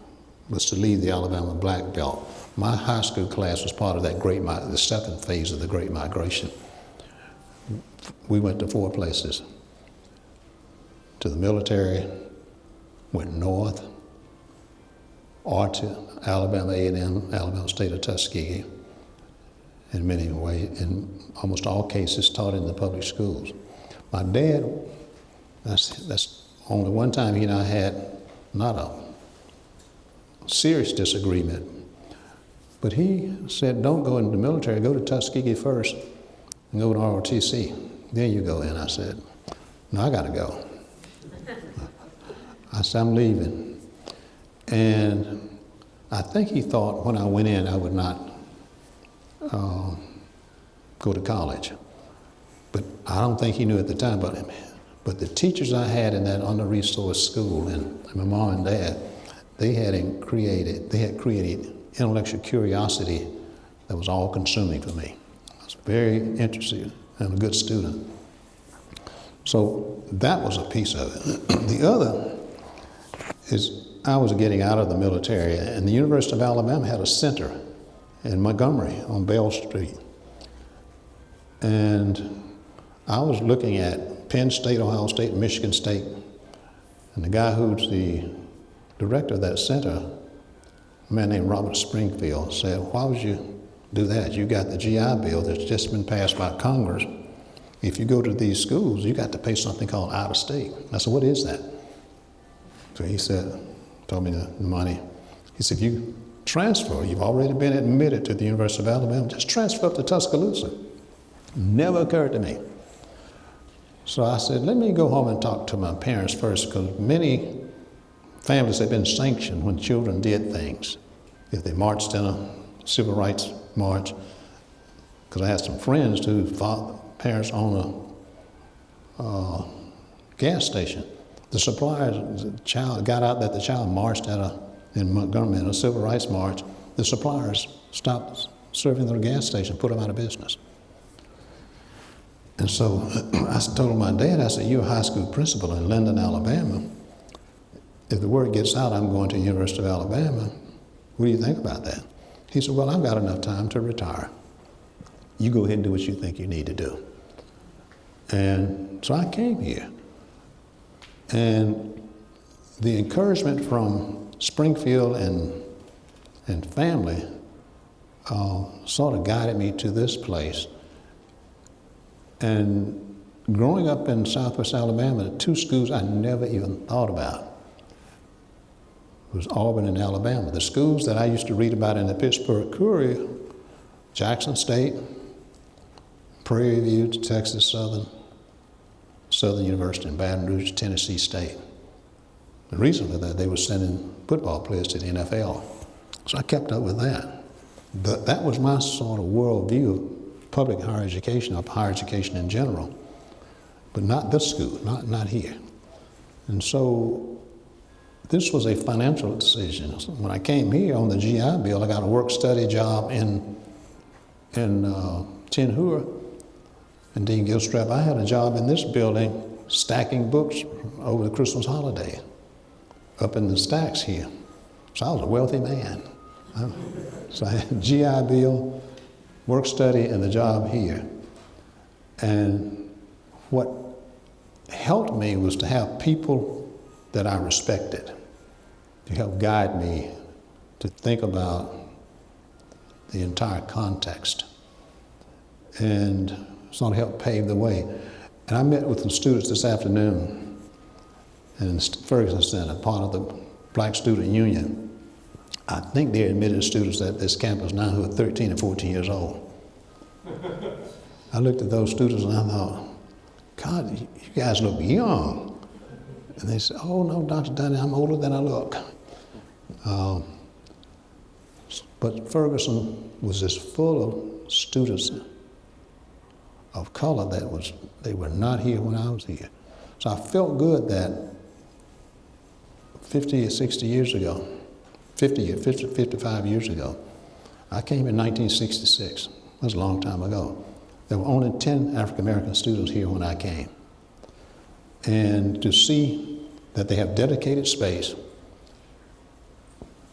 was to leave the Alabama Black Belt. My high school class was part of that great, the second phase of the Great Migration. We went to four places. to the military, went north, or to Alabama A&M, Alabama State of Tuskegee, in many ways, in almost all cases, taught in the public schools. My dad, that's, that's only one time he and I had not a serious disagreement, but he said, don't go into the military, go to Tuskegee first and go to ROTC. Then you go in. I said, no, I got to go. I said, I'm leaving. And I think he thought when I went in, I would not uh, go to college. But I don't think he knew at the time. But, but the teachers I had in that under-resourced school, and my mom and dad, they had created, they had created intellectual curiosity that was all-consuming for me. I was very interested and a good student. So that was a piece of it. the other is I was getting out of the military, and the University of Alabama had a center in Montgomery on Bell Street. And I was looking at Penn State, Ohio State, Michigan State, and the guy who's the director of that center, a man named Robert Springfield, said, Why would you do that? You got the GI Bill that's just been passed by Congress. If you go to these schools, you got to pay something called out of state. I said, What is that? So he said, told me the money. He said, if you transfer, you've already been admitted to the University of Alabama, just transfer up to Tuscaloosa. Never occurred to me. So I said, let me go home and talk to my parents first, because many families have been sanctioned when children did things. If they marched in a civil rights march, because I had some friends whose parents own a uh, gas station. The suppliers, the child got out that the child marched at a, in Montgomery in a civil rights march. The suppliers stopped serving their gas station, put them out of business. And so I told my dad, I said, you're a high school principal in Linden, Alabama. If the word gets out I'm going to the University of Alabama, what do you think about that? He said, well, I've got enough time to retire. You go ahead and do what you think you need to do. And so I came here. And the encouragement from Springfield and, and family uh, sort of guided me to this place. And growing up in southwest Alabama, two schools I never even thought about was Auburn and Alabama. The schools that I used to read about in the Pittsburgh Courier, Jackson State, Prairie View, Texas Southern, Southern University in Baton Rouge, Tennessee State. The reason for that, they were sending football players to the NFL. So I kept up with that. But that was my sort of worldview of public higher education, of higher education in general. But not this school, not, not here. And so this was a financial decision. When I came here on the GI Bill, I got a work-study job in, in uh, and Dean Gilstrap, I had a job in this building stacking books over the Christmas holiday up in the stacks here. So I was a wealthy man. So I had GI Bill, work study, and the job here. And what helped me was to have people that I respected to help guide me to think about the entire context. And sort of helped pave the way. And I met with some students this afternoon in Ferguson Center, part of the Black Student Union. I think they're admitted students at this campus now who are 13 and 14 years old. I looked at those students and I thought, God, you guys look young. And they said, oh no, Dr. Dunning, I'm older than I look. Um, but Ferguson was just full of students of color that was, they were not here when I was here. So I felt good that 50 or 60 years ago, 50, 50 55 years ago, I came in 1966. That was a long time ago. There were only 10 African American students here when I came. And to see that they have dedicated space.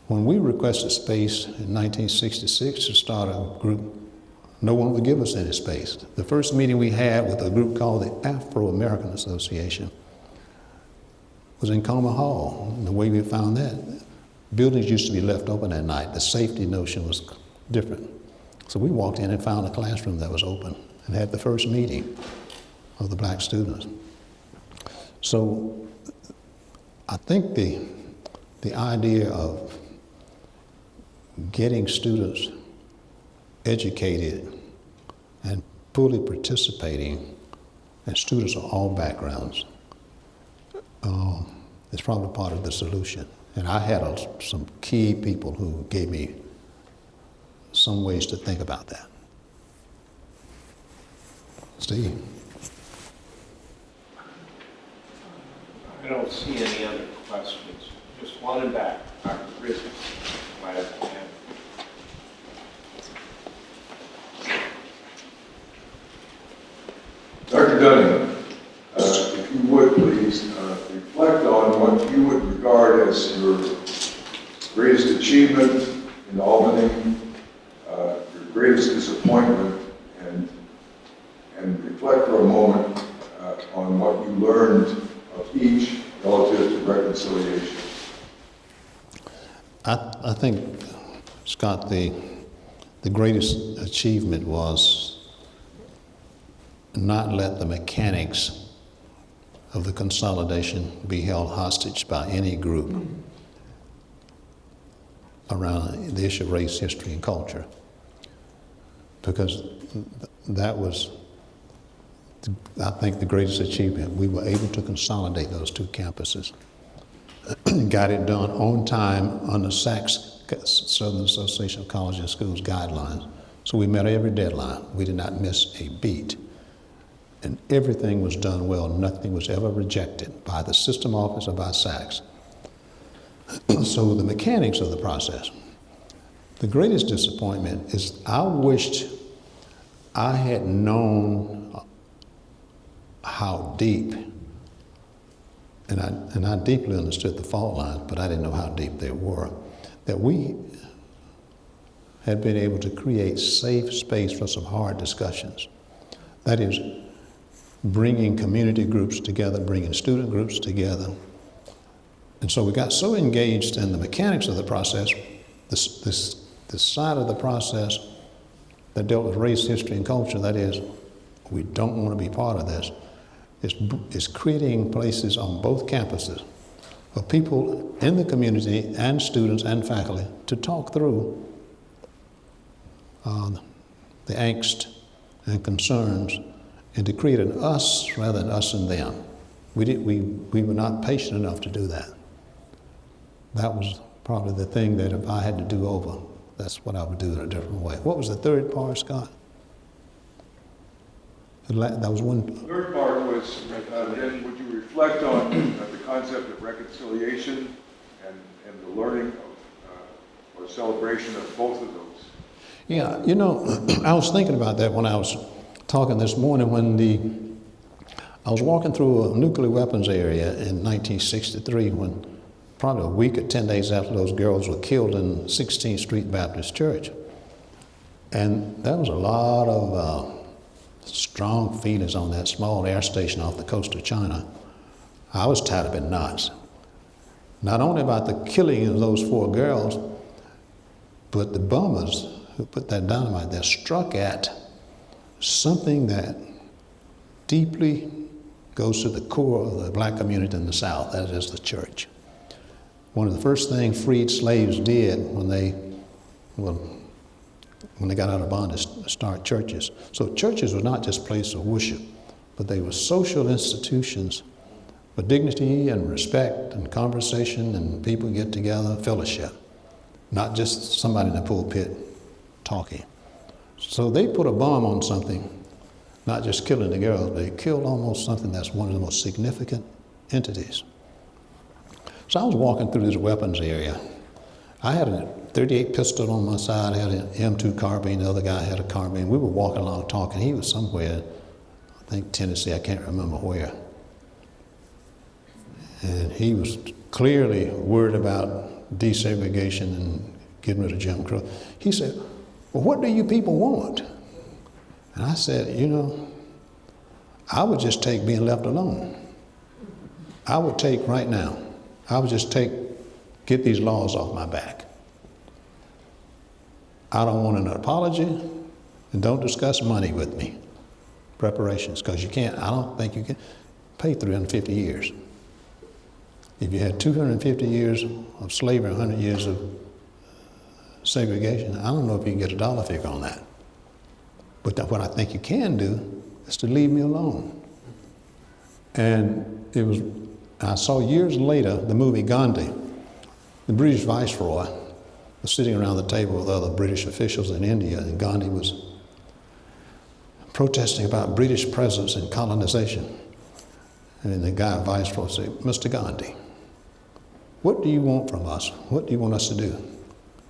When we requested space in 1966 to start a group no one would give us any space. The first meeting we had with a group called the Afro American Association, was in Comer Hall. And the way we found that, buildings used to be left open at night. The safety notion was different. So we walked in and found a classroom that was open and had the first meeting of the black students. So I think the, the idea of getting students educated and fully participating, and students of all backgrounds, uh, is probably part of the solution. And I had a, some key people who gave me some ways to think about that. Steve? I don't see any other questions. Just one in back, Dr. Rizzi. Might have a hand. Dr. Dunning, uh, if you would please, uh, reflect on what you would regard as your greatest achievement in Albany, uh, your greatest disappointment, and, and reflect for a moment uh, on what you learned of each relative to reconciliation. I, I think, Scott, the, the greatest achievement was not let the mechanics of the consolidation be held hostage by any group around the issue of race, history, and culture. Because that was, I think, the greatest achievement. We were able to consolidate those two campuses. got it done on time under SACS, Southern Association of Colleges and Schools guidelines. So we met every deadline. We did not miss a beat. And everything was done well. Nothing was ever rejected by the system office or by SACS. so the mechanics of the process. The greatest disappointment is I wished I had known how deep and I, and I deeply understood the fault lines, but I didn't know how deep they were, that we had been able to create safe space for some hard discussions. That is, bringing community groups together, bringing student groups together. And so we got so engaged in the mechanics of the process, this, this, this side of the process that dealt with race, history, and culture, that is, we don't want to be part of this is, is creating places on both campuses for people in the community and students and faculty to talk through uh, the angst and concerns and to create an us rather than us and them. We, did, we, we were not patient enough to do that. That was probably the thing that if I had to do over, that's what I would do in a different way. What was the third part, Scott? That was one. Third part was, uh, then would you reflect on uh, the concept of reconciliation and, and the learning of, uh, or celebration of both of those? Yeah, you know, I was thinking about that when I was talking this morning when the I was walking through a nuclear weapons area in 1963 when probably a week or 10 days after those girls were killed in 16th Street Baptist Church. And there was a lot of uh, strong feelings on that small air station off the coast of China. I was tied up in knots. Not only about the killing of those four girls, but the bombers who put that dynamite there struck at something that deeply goes to the core of the black community in the South, that is the church. One of the first things freed slaves did when they, well, when they got out of bondage, start churches. So churches were not just places of worship, but they were social institutions for dignity and respect and conversation and people get together, fellowship, not just somebody in the pulpit talking. So they put a bomb on something, not just killing the girls, they killed almost something that's one of the most significant entities. So I was walking through this weapons area. I had a 38 pistol on my side, I had an M2 carbine, the other guy had a carbine. We were walking along talking. He was somewhere, I think Tennessee, I can't remember where. And he was clearly worried about desegregation and getting rid of Jim Crow. He said, Well, what do you people want? And I said, You know, I would just take being left alone. I would take right now, I would just take, get these laws off my back. I don't want an apology, and don't discuss money with me, preparations, because you can't, I don't think you can pay 350 years. If you had 250 years of slavery, 100 years of segregation, I don't know if you can get a dollar figure on that. But what I think you can do is to leave me alone. And it was, I saw years later the movie Gandhi. The British viceroy was sitting around the table with other British officials in India, and Gandhi was protesting about British presence and colonization. And the guy, viceroy, said, Mr. Gandhi, what do you want from us? What do you want us to do?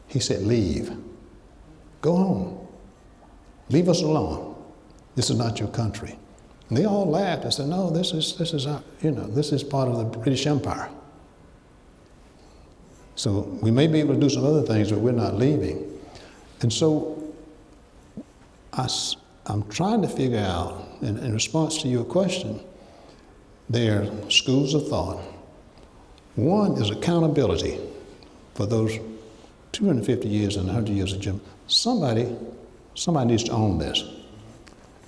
He said, Leave. Go home. Leave us alone. This is not your country. And they all laughed and said, No, this is, this is, our, you know, this is part of the British Empire. So we may be able to do some other things, but we're not leaving. And so I, am trying to figure out, in, in response to your question, there are schools of thought. One is accountability for those 250 years and 100 years of Jim. Somebody, somebody needs to own this.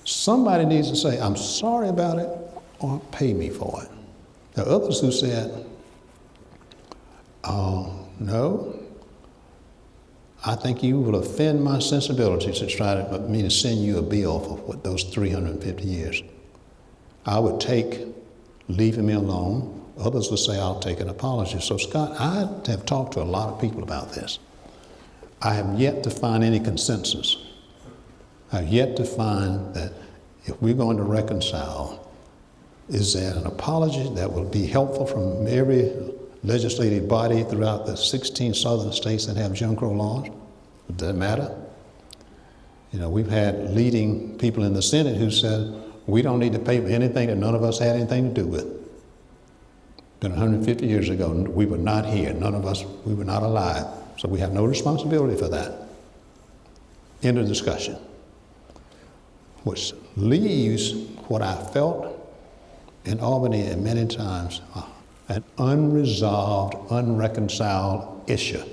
Somebody needs to say, I'm sorry about it, or pay me for it. There are others who said, oh, no, I think you will offend my sensibilities to try to me to send you a bill for what, those 350 years. I would take leaving me alone. Others would say I'll take an apology. So, Scott, I have talked to a lot of people about this. I have yet to find any consensus. I've yet to find that if we're going to reconcile, is there an apology that will be helpful from every legislative body throughout the 16 southern states that have Jim Crow laws? Does that matter? You know, we've had leading people in the Senate who said, we don't need to pay for anything that none of us had anything to do with. Been 150 years ago, we were not here. None of us, we were not alive. So we have no responsibility for that. End of discussion. Which leaves what I felt in Albany at many times uh, an unresolved, unreconciled issue.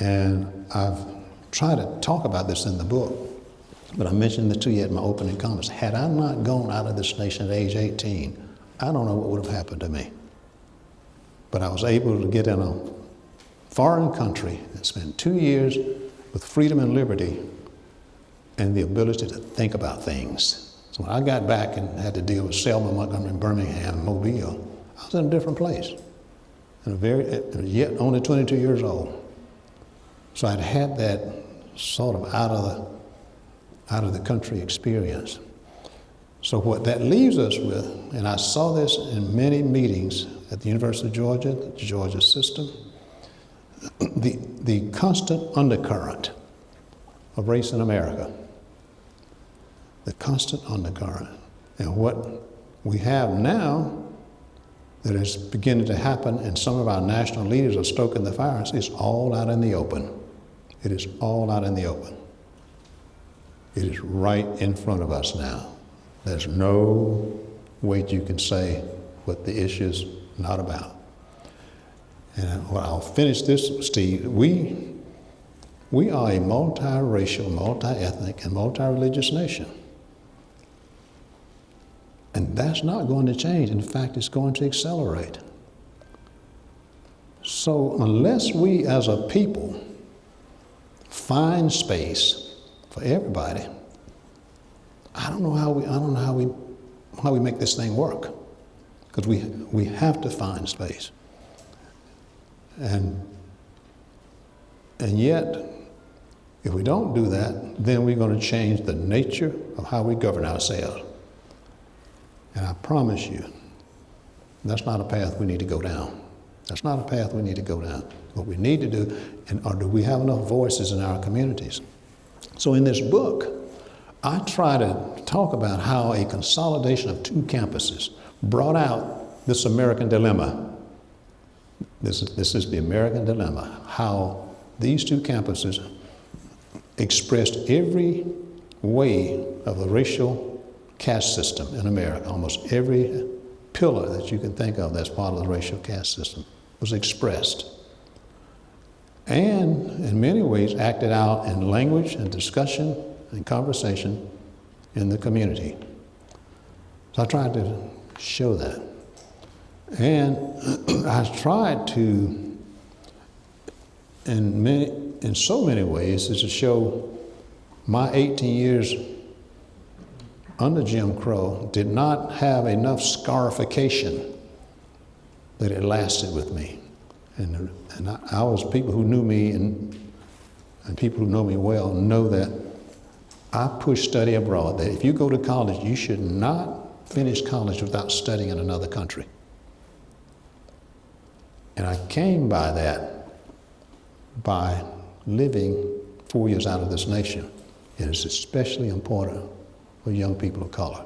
And I've tried to talk about this in the book, but I mentioned it to you at my opening comments. Had I not gone out of this nation at age 18, I don't know what would have happened to me. But I was able to get in a foreign country and spend two years with freedom and liberty and the ability to think about things. So when I got back and had to deal with Selma, Montgomery, Birmingham, Mobile, I was in a different place. And very, yet only 22 years old. So I'd had that sort of out of the, out of the country experience. So what that leaves us with, and I saw this in many meetings at the University of Georgia, the Georgia system, the, the constant undercurrent of race in America the constant undercurrent. And what we have now that is beginning to happen, and some of our national leaders are stoking the fires, is all out in the open. It is all out in the open. It is right in front of us now. There's no way you can say what the issue is not about. And I'll finish this, Steve. We, we are a multiracial, multi-ethnic, and multi-religious nation. And that's not going to change. In fact, it's going to accelerate. So, unless we as a people find space for everybody, I don't know how we, I don't know how we, how we make this thing work. Because we, we have to find space. And, and yet, if we don't do that, then we're going to change the nature of how we govern ourselves. And I promise you, that's not a path we need to go down. That's not a path we need to go down. What we need to do, and or do we have enough voices in our communities? So in this book, I try to talk about how a consolidation of two campuses brought out this American dilemma. This is, this is the American dilemma, how these two campuses expressed every way of the racial caste system in America. Almost every pillar that you can think of that's part of the racial caste system was expressed and in many ways acted out in language and discussion and conversation in the community. So I tried to show that. And I tried to, in, many, in so many ways, is to show my 18 years under Jim Crow did not have enough scarification that it lasted with me. And, and I, I was people who knew me and, and people who know me well know that I push study abroad. That if you go to college, you should not finish college without studying in another country. And I came by that by living four years out of this nation. It is especially important for young people of color.